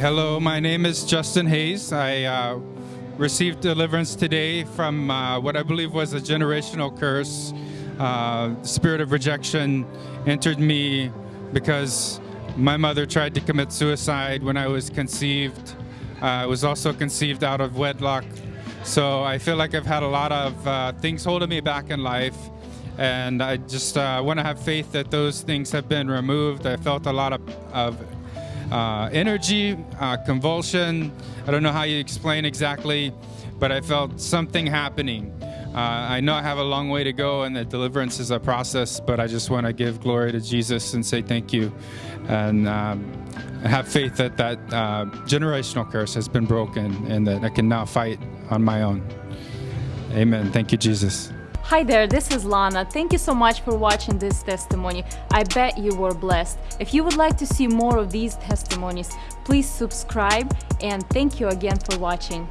Hello, my name is Justin Hayes. I uh, received deliverance today from uh, what I believe was a generational curse. Uh, spirit of rejection entered me because my mother tried to commit suicide when I was conceived. Uh, I was also conceived out of wedlock. So I feel like I've had a lot of uh, things holding me back in life. And I just uh, want to have faith that those things have been removed. I felt a lot of, of uh, energy, uh, convulsion. I don't know how you explain exactly, but I felt something happening. Uh, I know I have a long way to go and that deliverance is a process, but I just want to give glory to Jesus and say thank you and um, have faith that that uh, generational curse has been broken and that I can now fight on my own. Amen. Thank you, Jesus. Hi there, this is Lana. Thank you so much for watching this testimony. I bet you were blessed. If you would like to see more of these testimonies, please subscribe and thank you again for watching.